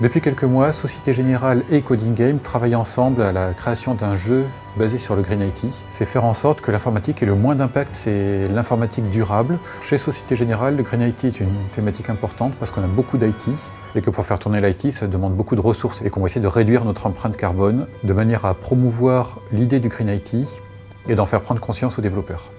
Depuis quelques mois, Société Générale et Coding Game travaillent ensemble à la création d'un jeu basé sur le Green IT. C'est faire en sorte que l'informatique ait le moins d'impact, c'est l'informatique durable. Chez Société Générale, le Green IT est une thématique importante parce qu'on a beaucoup d'IT et que pour faire tourner l'IT, ça demande beaucoup de ressources et qu'on va essayer de réduire notre empreinte carbone de manière à promouvoir l'idée du Green IT et d'en faire prendre conscience aux développeurs.